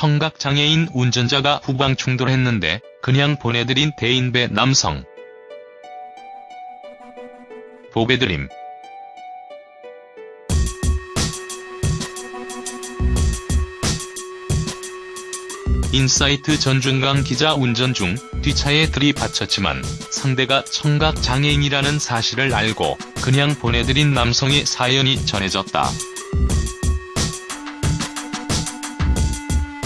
청각장애인 운전자가 후방 충돌했는데 그냥 보내드린 대인배 남성. 보배드림 인사이트 전준강 기자 운전 중 뒷차에 들이받쳤지만 상대가 청각장애인이라는 사실을 알고 그냥 보내드린 남성의 사연이 전해졌다.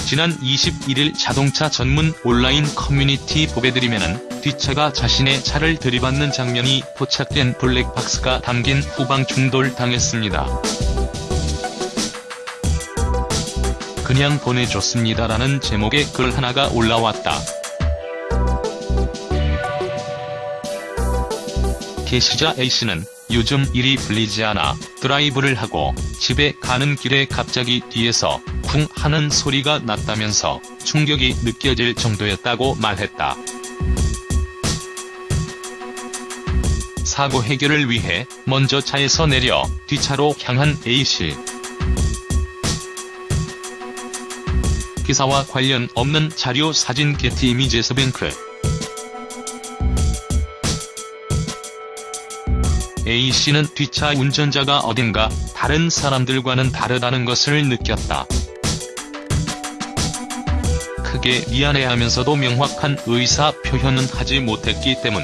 지난 21일 자동차 전문 온라인 커뮤니티 보배드림에는 뒷차가 자신의 차를 들이받는 장면이 포착된 블랙박스가 담긴 후방 충돌 당했습니다. 그냥 보내줬습니다라는 제목의 글 하나가 올라왔다. 게시자 A씨는 요즘 일이 풀리지 않아 드라이브를 하고 집에 가는 길에 갑자기 뒤에서 쿵 하는 소리가 났다면서 충격이 느껴질 정도였다고 말했다. 사고 해결을 위해 먼저 차에서 내려 뒷차로 향한 A씨. 기사와 관련 없는 자료 사진 게티 이미지에서 뱅크 A씨는 뒷차 운전자가 어딘가 다른 사람들과는 다르다는 것을 느꼈다. 크게 미안해하면서도 명확한 의사 표현은 하지 못했기 때문.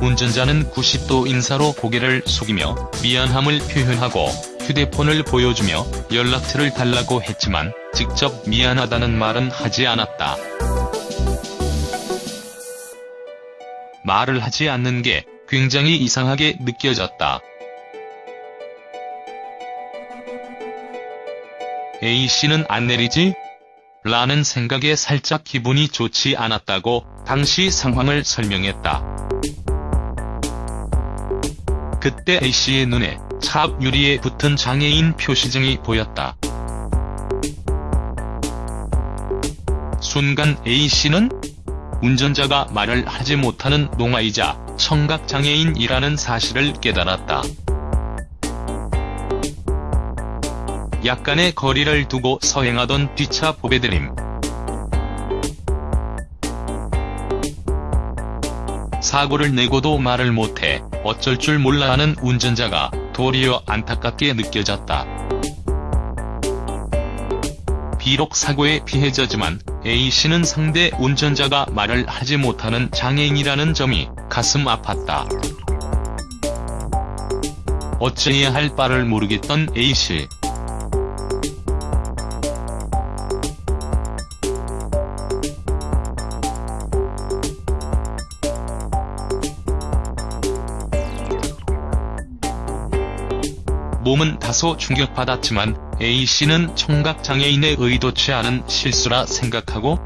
운전자는 90도 인사로 고개를 숙이며 미안함을 표현하고 휴대폰을 보여주며 연락처를 달라고 했지만 직접 미안하다는 말은 하지 않았다. 말을 하지 않는 게 굉장히 이상하게 느껴졌다. A씨는 안 내리지? 라는 생각에 살짝 기분이 좋지 않았다고 당시 상황을 설명했다. 그때 A씨의 눈에 차앞 유리에 붙은 장애인 표시증이 보였다. 순간 A씨는 운전자가 말을 하지 못하는 농아이자 청각장애인이라는 사실을 깨달았다. 약간의 거리를 두고 서행하던 뒷차 보배드림. 사고를 내고도 말을 못해 어쩔 줄 몰라 하는 운전자가 도리어 안타깝게 느껴졌다. 비록 사고의 피해자지만 A씨는 상대 운전자가 말을 하지 못하는 장애인이라는 점이 가슴 아팠다. 어찌해야 할 바를 모르겠던 A씨. 몸은 다소 충격받았지만 A씨는 청각장애인의 의도치 않은 실수라 생각하고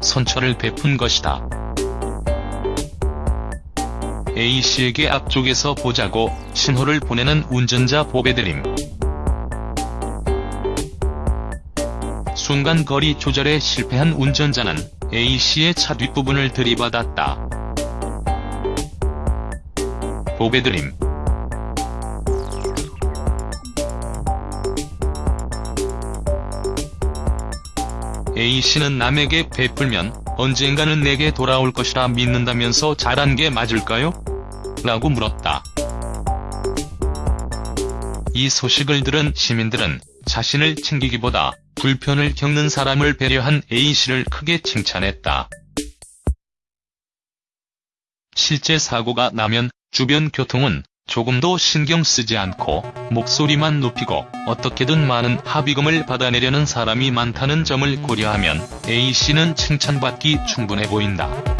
선처를 베푼 것이다. A씨에게 앞쪽에서 보자고 신호를 보내는 운전자 보배드림. 순간 거리 조절에 실패한 운전자는 A씨의 차 뒷부분을 들이받았다. 보배드림 A씨는 남에게 베풀면 언젠가는 내게 돌아올 것이라 믿는다면서 잘한 게 맞을까요? 라고 물었다. 이 소식을 들은 시민들은 자신을 챙기기보다 불편을 겪는 사람을 배려한 A씨를 크게 칭찬했다. 실제 사고가 나면 주변 교통은 조금도 신경 쓰지 않고 목소리만 높이고 어떻게든 많은 합의금을 받아내려는 사람이 많다는 점을 고려하면 A씨는 칭찬받기 충분해 보인다.